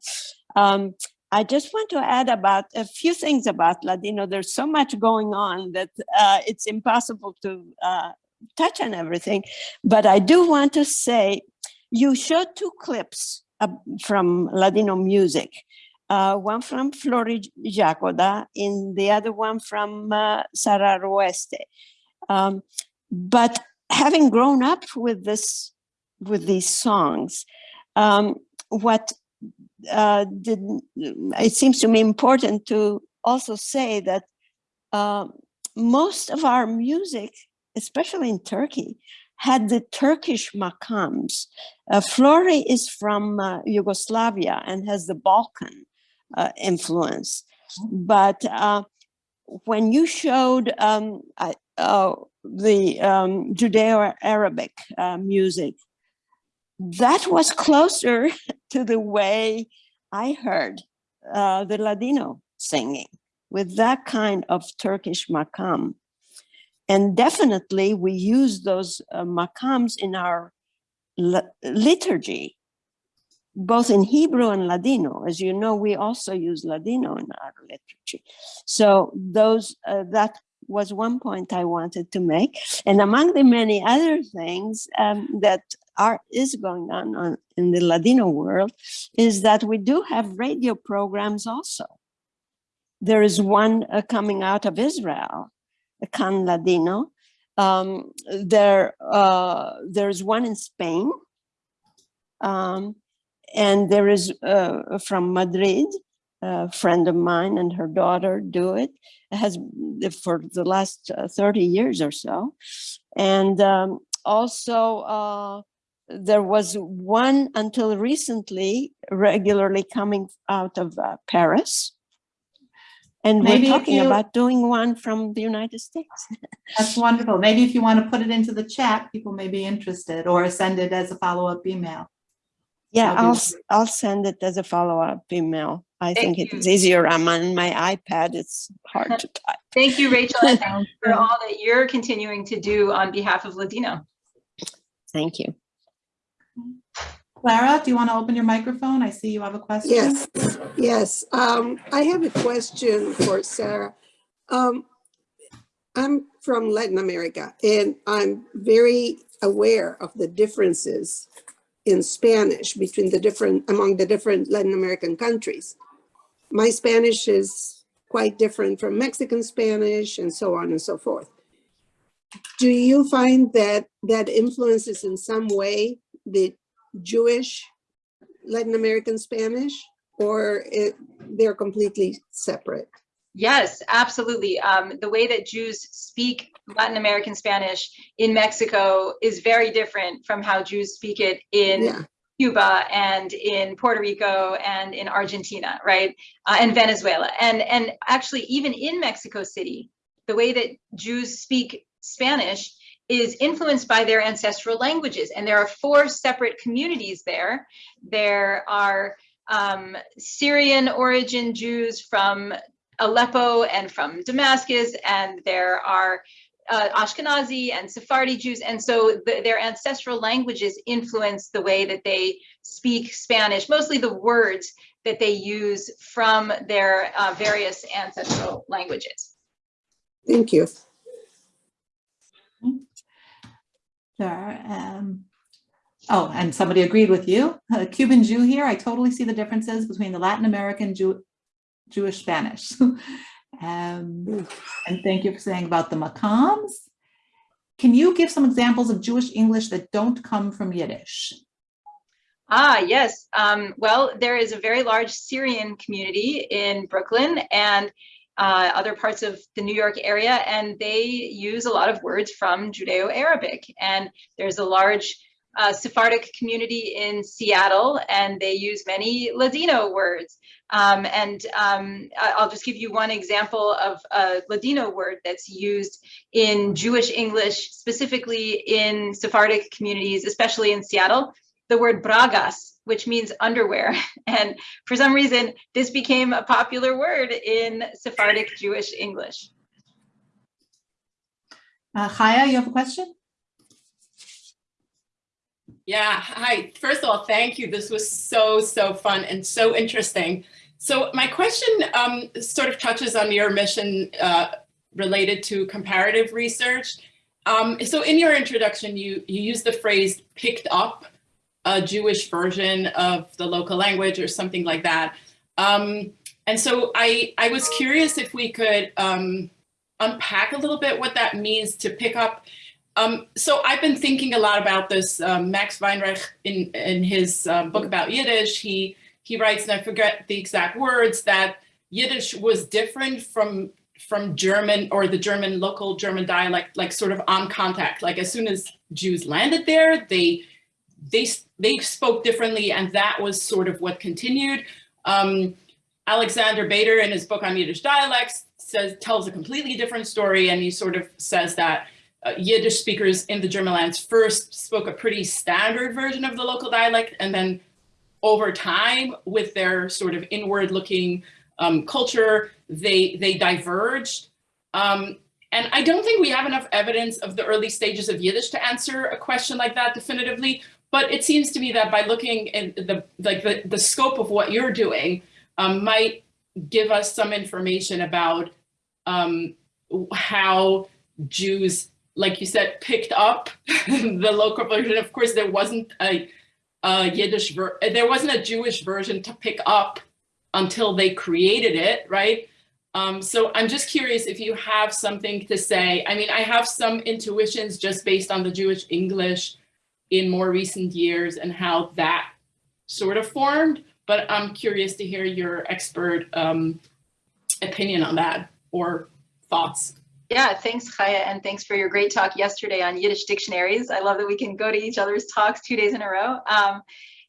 Speaker 5: Um, I just want to add about a few things about Ladino. There's so much going on that uh, it's impossible to uh, touch on everything. But I do want to say, you showed two clips uh, from Ladino music. Uh, one from Flory Jagoda and the other one from uh, Sarah Aroeste. Um, but having grown up with this, with these songs, um, what uh, did, it seems to me important to also say that uh, most of our music, especially in Turkey, had the Turkish makams. Uh, Flory is from uh, Yugoslavia and has the Balkan uh, influence. But uh, when you showed um, the um, Judeo-Arabic music, that was closer to the way I heard uh, the Ladino singing with that kind of Turkish makam. And definitely we use those uh, makams in our liturgy, both in Hebrew and Ladino. As you know, we also use Ladino in our liturgy. So those, uh, that was one point I wanted to make. And among the many other things um, that are is going on, on in the Ladino world is that we do have radio programs also. There is one uh, coming out of Israel, Can Ladino. Um, there, uh, there's one in Spain. Um, and there is uh, from Madrid, a friend of mine and her daughter do it, It has for the last uh, 30 years or so. And um, also uh, there was one until recently regularly coming out of uh, Paris. And
Speaker 1: Maybe
Speaker 5: we're talking
Speaker 1: you-
Speaker 5: about doing one from the United States.
Speaker 1: That's wonderful. Maybe if you want to put it into the chat, people may be interested or send it as a follow-up email.
Speaker 5: Yeah, I'll, s- I'll send it as a follow-up email. I
Speaker 2: Thank
Speaker 5: think
Speaker 2: you.
Speaker 5: it's easier. I'm on my iPad. It's hard to type.
Speaker 2: Thank you, Rachel, and thank you for all that you're continuing to do on behalf of Ladino.
Speaker 5: Thank you.
Speaker 1: Clara, do you want to open your microphone? I see you have a question.
Speaker 6: Yes, yes. Um, I have a question for Sarah. Um, I'm from Latin America and I'm very aware of the differences in Spanish between the different, among the different Latin American countries. My Spanish is quite different from Mexican Spanish and so on and so forth. Do you find that that influences in some way the Jewish Latin American Spanish or it, they're completely separate?
Speaker 2: Yes, absolutely. Um, the way that Jews speak Latin American Spanish in Mexico is very different from how Jews speak it in
Speaker 6: Yeah,
Speaker 2: Cuba and in Puerto Rico and in Argentina, right? Uh, and Venezuela. And, and actually, even in Mexico City, the way that Jews speak Spanish is influenced by their ancestral languages. And there are four separate communities there. There are um, Syrian origin Jews from Aleppo and from Damascus, and there are uh, Ashkenazi and Sephardi Jews, and so the, their ancestral languages influence the way that they speak Spanish, mostly the words that they use from their uh, various ancestral languages.
Speaker 6: thank you.
Speaker 1: Sure. Um, oh, and somebody agreed with you. A Cuban Jew here. I totally see the differences between the Latin American Jew, Jewish Spanish. um, and thank you for saying about the Makams. Can you give some examples of Jewish English that don't come from Yiddish?
Speaker 2: Ah, yes. Um, well, there is a very large Syrian community in Brooklyn and uh, other parts of the New York area, and they use a lot of words from Judeo-Arabic. And there's a large uh, Sephardic community in Seattle, and they use many Ladino words. Um, and um, I'll just give you one example of a Ladino word that's used in Jewish English, specifically in Sephardic communities, especially in Seattle the word bragas, which means underwear. And for some reason, this became a popular word in Sephardic Jewish English.
Speaker 1: Uh, Chaya, you have a question?
Speaker 7: Yeah, hi. First of all, thank you. This was so, so fun and so interesting. So my question um, sort of touches on your mission uh, related to comparative research. Um, so in your introduction, you, you use the phrase picked up a Jewish version of the local language or something like that. Um, and so I, I was curious if we could um, unpack a little bit what that means to pick up um, so I've been thinking a lot about this. Um, Max Weinreich, in in his uh, book about Yiddish, he he writes, and I forget the exact words, that Yiddish was different from from German or the German local German dialect, like sort of on contact. Like as soon as Jews landed there, they they they spoke differently, and that was sort of what continued. Um, Alexander Beider, in his book on Yiddish dialects, says tells a completely different story, and he sort of says that uh, Yiddish speakers in the German lands first spoke a pretty standard version of the local dialect, and then over time, with their sort of inward-looking um, culture, they they diverged. Um, and I don't think we have enough evidence of the early stages of Yiddish to answer a question like that definitively. But it seems to me that by looking at the like the, the scope of what you're doing um, might give us some information about um, how Jews, like you said, picked up the local version. Of course, there wasn't a, a Yiddish, there wasn't a Jewish version to pick up until they created it, right? Um, so I'm just curious if you have something to say. I mean, I have some intuitions just based on the Jewish English in more recent years and how that sort of formed, but I'm curious to hear your expert um, opinion on that or thoughts.
Speaker 2: Yeah, thanks, Chaya, and thanks for your great talk yesterday on Yiddish dictionaries. I love that we can go to each other's talks two days in a row. Um,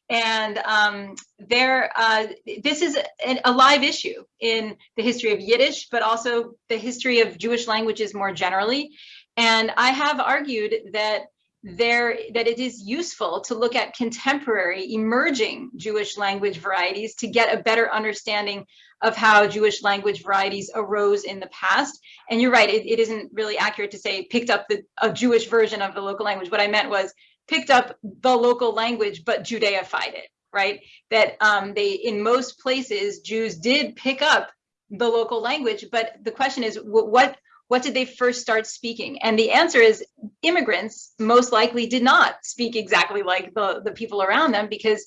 Speaker 2: and um, there, uh, this is a, a live issue in the history of Yiddish, but also the history of Jewish languages more generally. And I have argued that there that it is useful to look at contemporary emerging Jewish language varieties to get a better understanding of how Jewish language varieties arose in the past. And you're right, it, it isn't really accurate to say picked up the a Jewish version of the local language. What I meant was picked up the local language but Judaified it, right? That um, they in most places Jews did pick up the local language, but the question is what what did they first start speaking? And the answer is immigrants most likely did not speak exactly like the, the people around them because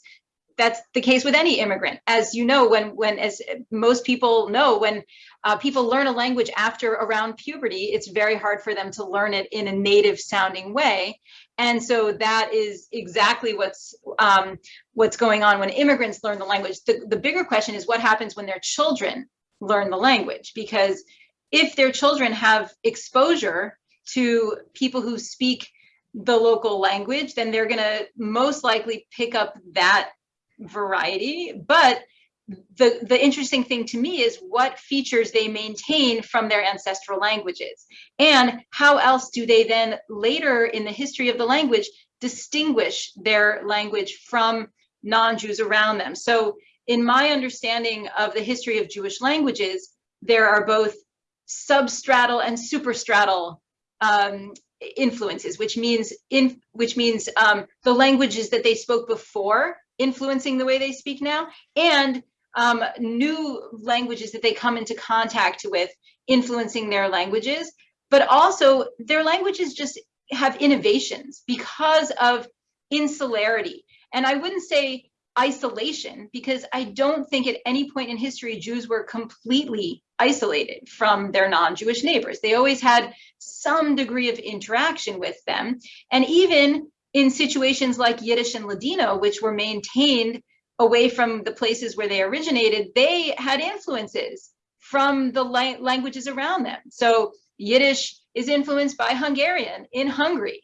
Speaker 2: that's the case with any immigrant. As you know, when, when as most people know, when uh, people learn a language after around puberty, it's very hard for them to learn it in a native sounding way. And so that is exactly what's um, what's going on when immigrants learn the language. The, the bigger question is what happens when their children learn the language because if their children have exposure to people who speak the local language, then they're going to most likely pick up that variety. But the, the interesting thing to me is what features they maintain from their ancestral languages and how else do they then later in the history of the language distinguish their language from non-Jews around them. So in my understanding of the history of Jewish languages, there are both substratal and superstratal um, influences, which means in which means um, the languages that they spoke before influencing the way they speak now, and um, new languages that they come into contact with influencing their languages, but also their languages just have innovations because of insularity. And I wouldn't say isolation because I don't think at any point in history Jews were completely isolated from their non-Jewish neighbors. They always had some degree of interaction with them. And even in situations like Yiddish and Ladino, which were maintained away from the places where they originated, they had influences from the la languages around them. So Yiddish is influenced by Hungarian in Hungary,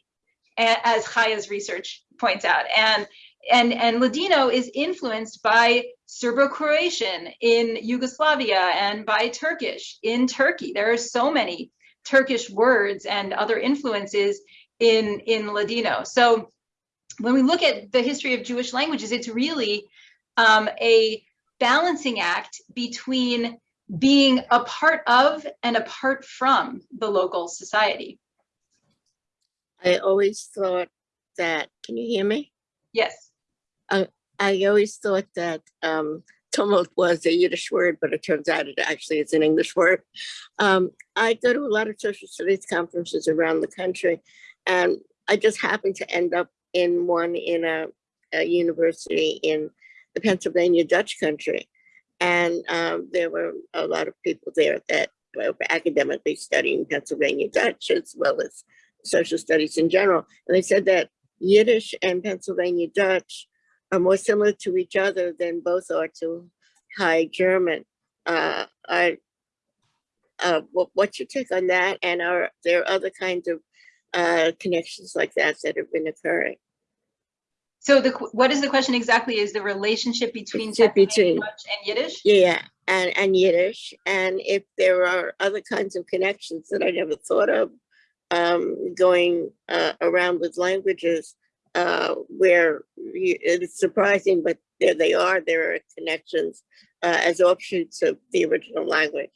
Speaker 2: as Chaya's research points out. And and, and Ladino is influenced by Serbo-Croatian in Yugoslavia and by Turkish in Turkey. There are so many Turkish words and other influences in, in Ladino. So when we look at the history of Jewish languages, it's really um, a balancing act between being a part of and apart from the local society.
Speaker 8: I always thought that, can you hear me?
Speaker 2: Yes.
Speaker 8: I always thought that um, tumult was a Yiddish word, but it turns out it actually is an English word. Um, I go to a lot of social studies conferences around the country, and I just happened to end up in one in a, a university in the Pennsylvania Dutch country. And um, there were a lot of people there that were academically studying Pennsylvania Dutch as well as social studies in general. And they said that Yiddish and Pennsylvania Dutch are more similar to each other than both are to High German. Uh, I, uh, what, what's your take on that? And are there other kinds of uh, connections like that that have been occurring?
Speaker 2: So the what is the question exactly? Is the relationship between
Speaker 8: between-
Speaker 2: and Yiddish?
Speaker 8: Yeah, and, and Yiddish, and if there are other kinds of connections that I never thought of um, going uh, around with languages uh, where you, it's surprising, but there they are, there are connections uh, as offshoots of the original language.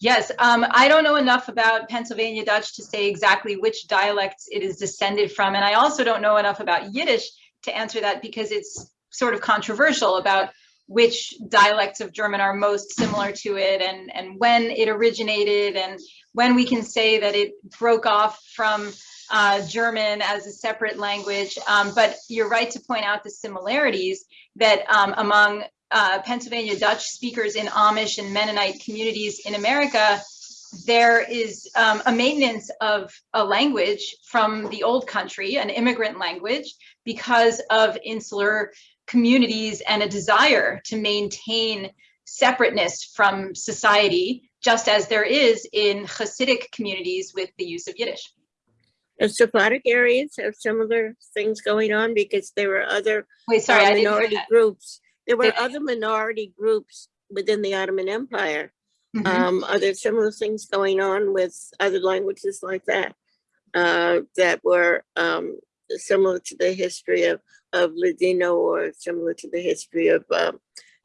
Speaker 2: Yes, um, I don't know enough about Pennsylvania Dutch to say exactly which dialects it is descended from. And I also don't know enough about Yiddish to answer that because it's sort of controversial about which dialects of German are most similar to it and, and when it originated and when we can say that it broke off from uh, German as a separate language. Um, but you're right to point out the similarities that um, among uh, Pennsylvania Dutch speakers in Amish and Mennonite communities in America, there is um, a maintenance of a language from the old country, an immigrant language, because of insular communities and a desire to maintain separateness from society, just as there is in Hasidic communities with the use of Yiddish.
Speaker 8: The Sephardic areas have similar things going on because there were other
Speaker 2: Wait, sorry,
Speaker 8: uh,
Speaker 2: I didn't hear
Speaker 8: minority groups. There were
Speaker 2: Did-
Speaker 8: other minority groups within the Ottoman Empire.
Speaker 2: Mhm.
Speaker 8: Um, are there similar things going on with other languages like that? Uh, that were, um, similar to the history of, of Ladino or similar to the history of, um,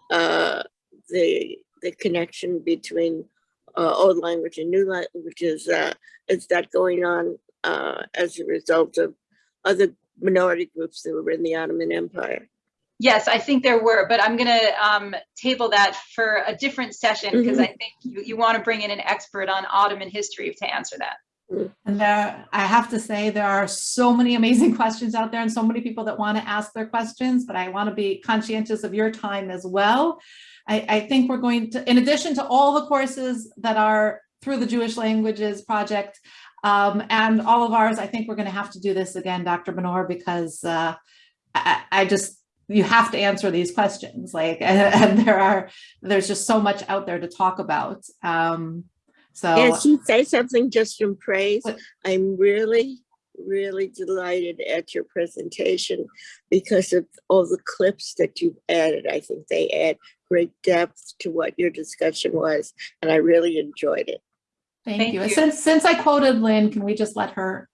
Speaker 8: uh, the, the connection between, uh, old language and new languages, uh, is that going on, uh, as a result of other minority groups that were in the Ottoman Empire?
Speaker 2: Yes, I think there were, but I'm gonna um, table that for a different session because I think you, you want to bring in an expert on Ottoman history to answer that.
Speaker 1: And there, I have to say, there are so many amazing questions out there and so many people that want to ask their questions, but I want to be conscientious of your time as well. I, I think we're going to, in addition to all the courses that are through the Jewish Languages Project um, and all of ours, I think we're going to have to do this again, Dr. Benor, because uh, I, I just, you have to answer these questions like, and, there are, there's just so much out there to talk about. Um, so.
Speaker 8: Can she say something just in praise?
Speaker 1: What?
Speaker 8: I'm really, really delighted at your presentation because of all the clips that you've added. I think they add great depth to what your discussion was, and I really enjoyed it.
Speaker 1: Thank
Speaker 2: Thank
Speaker 1: you.
Speaker 2: you.
Speaker 1: Since, since I quoted Lynn, can we just let her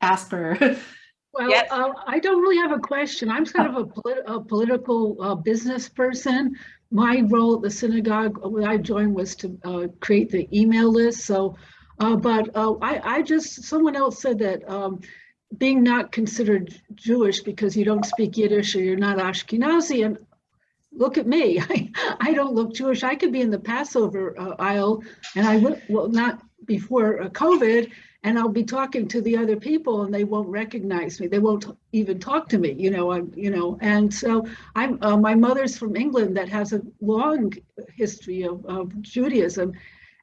Speaker 1: ask her?
Speaker 9: Well,
Speaker 2: Yes.
Speaker 9: uh, I don't really have a question. I'm kind of a polit- a political uh, business person. My role at the synagogue, uh, when I joined was to uh, create the email list, so, uh, but uh, I, I just, someone else said that um, being not considered Jewish because you don't speak Yiddish or you're not Ashkenazi, and look at me, I, I don't look Jewish. I could be in the Passover uh, aisle, and I would, well, not before uh, COVID, and I'll be talking to the other people and they won't recognize me. They won't even talk to me, you know, I'm, you know, and so I'm, uh, my mother's from England that has a long history of, of Judaism.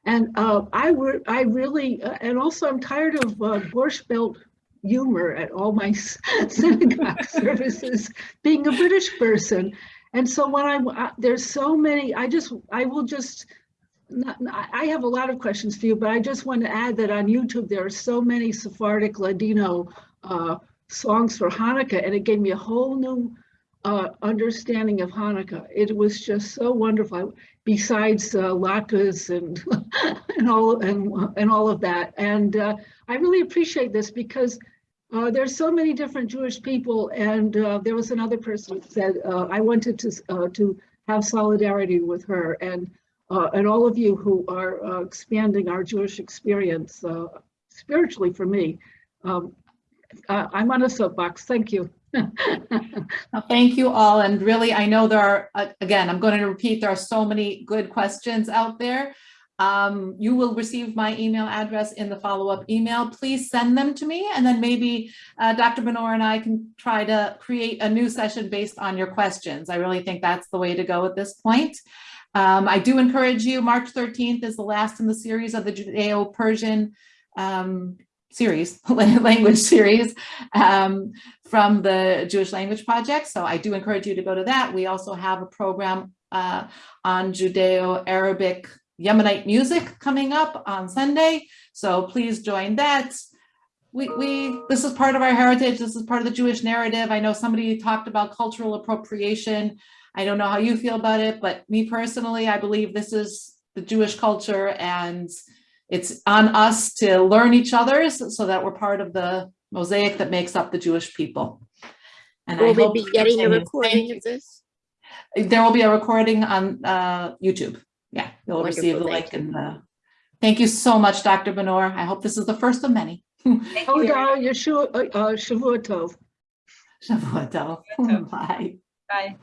Speaker 9: And uh, I were, I really, uh, and also I'm tired of uh, Borscht Belt humor at all my synagogue services, being a British person. And so when I'm, uh, there's so many, I just, I will just, not, I have a lot of questions for you, but I just want to add that on YouTube, there are so many Sephardic Ladino uh, songs for Hanukkah, and it gave me a whole new uh, understanding of Hanukkah. It was just so wonderful. Besides uh, latkes and and all and and all of that, and uh, I really appreciate this because uh, there's so many different Jewish people, and uh, there was another person who said uh, I wanted to uh, to have solidarity with her, and uh, and all of you who are uh, expanding our Jewish experience uh, spiritually for me. Um, I'm on a soapbox. Thank you.
Speaker 1: Well, Thank you all. And really, I know there are, uh, again, I'm going to repeat, there are so many good questions out there. Um, you will receive my email address in the follow-up email. Please send them to me and then maybe uh, Dr. Benor and I can try to create a new session based on your questions. I really think that's the way to go at this point. Um, I do encourage you, March 13th is the last in the series of the Judeo-Persian um, series, language series um, from the Jewish Language Project. So I do encourage you to go to that. We also have a program uh, on Judeo-Arabic Yemenite music coming up on Sunday. So please join that. We, we, this is part of our heritage. This is part of the Jewish narrative. I know somebody talked about cultural appropriation. I don't know how you feel about it, but me personally, I believe this is the Jewish culture and it's on us to learn each other's so that we're part of the mosaic that makes up the Jewish people. And I
Speaker 8: Will we
Speaker 1: hope
Speaker 8: be getting a recording of this?
Speaker 1: There will be a recording on uh, YouTube. Yeah, you'll receive the
Speaker 8: Wonderful,
Speaker 1: link
Speaker 8: thank
Speaker 1: and the. Thank you so much, Dr. Benor. I hope this is the first of many.
Speaker 2: Thank you.
Speaker 9: no, Yeshua, uh, uh, Shavua Tov.
Speaker 1: Shavuot tov.
Speaker 2: Tov.
Speaker 1: Bye.
Speaker 2: Bye.